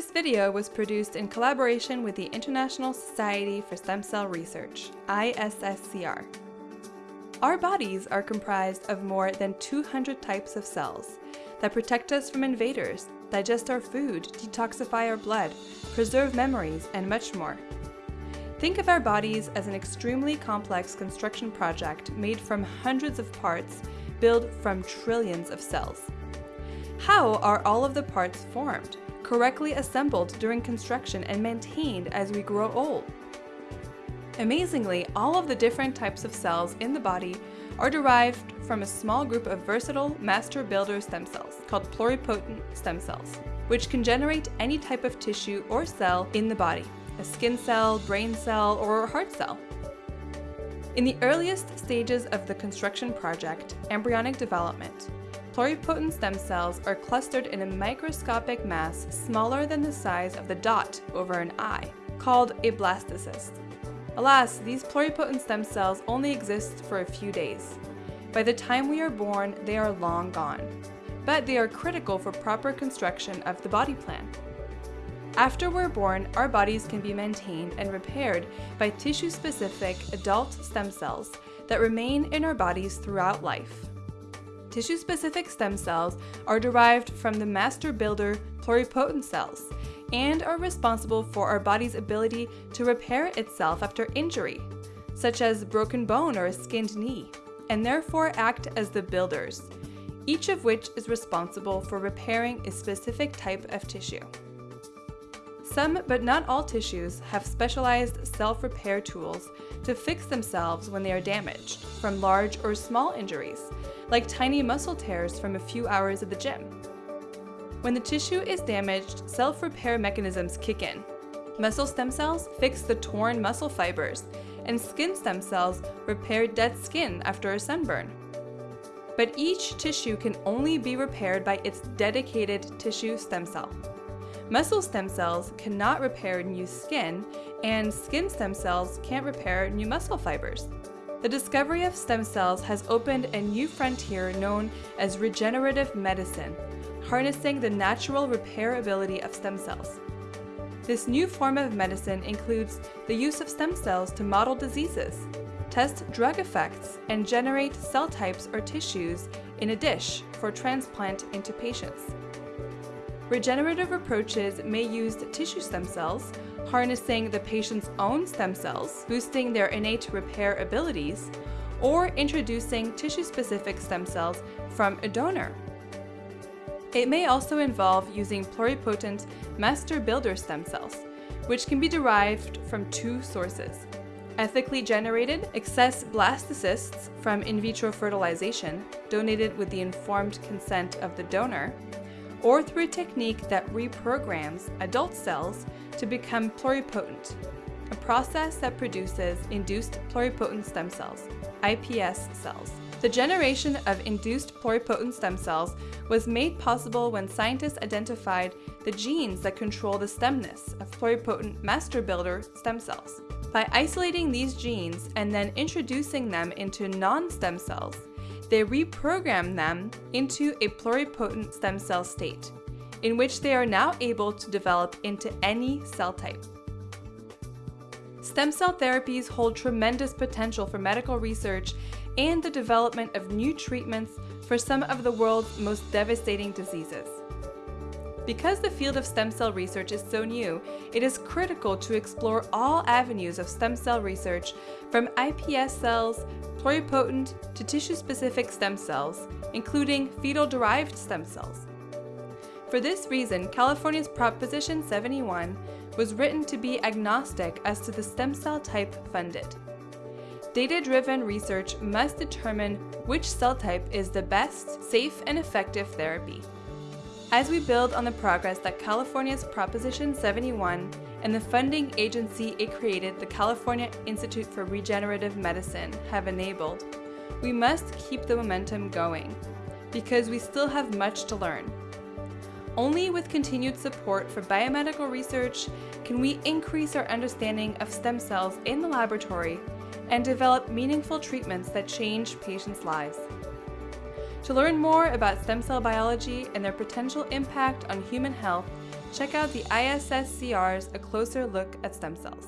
This video was produced in collaboration with the International Society for Stem Cell Research, ISSCR. Our bodies are comprised of more than 200 types of cells that protect us from invaders, digest our food, detoxify our blood, preserve memories, and much more. Think of our bodies as an extremely complex construction project made from hundreds of parts built from trillions of cells. How are all of the parts formed, correctly assembled during construction and maintained as we grow old? Amazingly, all of the different types of cells in the body are derived from a small group of versatile master builder stem cells called pluripotent stem cells, which can generate any type of tissue or cell in the body, a skin cell, brain cell, or heart cell. In the earliest stages of the construction project, embryonic development, pluripotent stem cells are clustered in a microscopic mass smaller than the size of the dot over an eye, called a blastocyst. Alas, these pluripotent stem cells only exist for a few days. By the time we are born, they are long gone. But they are critical for proper construction of the body plan. After we're born, our bodies can be maintained and repaired by tissue-specific adult stem cells that remain in our bodies throughout life. Tissue-specific stem cells are derived from the master builder pluripotent cells and are responsible for our body's ability to repair itself after injury, such as broken bone or a skinned knee, and therefore act as the builders, each of which is responsible for repairing a specific type of tissue. Some, but not all tissues, have specialized self-repair tools to fix themselves when they are damaged from large or small injuries, like tiny muscle tears from a few hours at the gym. When the tissue is damaged, self-repair mechanisms kick in. Muscle stem cells fix the torn muscle fibers, and skin stem cells repair dead skin after a sunburn. But each tissue can only be repaired by its dedicated tissue stem cell. Muscle stem cells cannot repair new skin, and skin stem cells can't repair new muscle fibers. The discovery of stem cells has opened a new frontier known as regenerative medicine, harnessing the natural repairability of stem cells. This new form of medicine includes the use of stem cells to model diseases, test drug effects, and generate cell types or tissues in a dish for transplant into patients. Regenerative approaches may use tissue stem cells, harnessing the patient's own stem cells, boosting their innate repair abilities, or introducing tissue-specific stem cells from a donor. It may also involve using pluripotent master builder stem cells, which can be derived from two sources. Ethically generated excess blastocysts from in vitro fertilization, donated with the informed consent of the donor, or through a technique that reprograms adult cells to become pluripotent, a process that produces induced pluripotent stem cells, iPS cells. The generation of induced pluripotent stem cells was made possible when scientists identified the genes that control the stemness of pluripotent master builder stem cells. By isolating these genes and then introducing them into non-stem cells, they reprogram them into a pluripotent stem cell state, in which they are now able to develop into any cell type. Stem cell therapies hold tremendous potential for medical research and the development of new treatments for some of the world's most devastating diseases. Because the field of stem cell research is so new, it is critical to explore all avenues of stem cell research from iPS cells, pluripotent to tissue-specific stem cells, including fetal-derived stem cells. For this reason, California's Proposition 71 was written to be agnostic as to the stem cell type funded. Data-driven research must determine which cell type is the best, safe, and effective therapy. As we build on the progress that California's Proposition 71 and the funding agency it created, the California Institute for Regenerative Medicine, have enabled, we must keep the momentum going, because we still have much to learn. Only with continued support for biomedical research can we increase our understanding of stem cells in the laboratory and develop meaningful treatments that change patients' lives. To learn more about stem cell biology and their potential impact on human health, check out the ISSCR's A Closer Look at Stem Cells.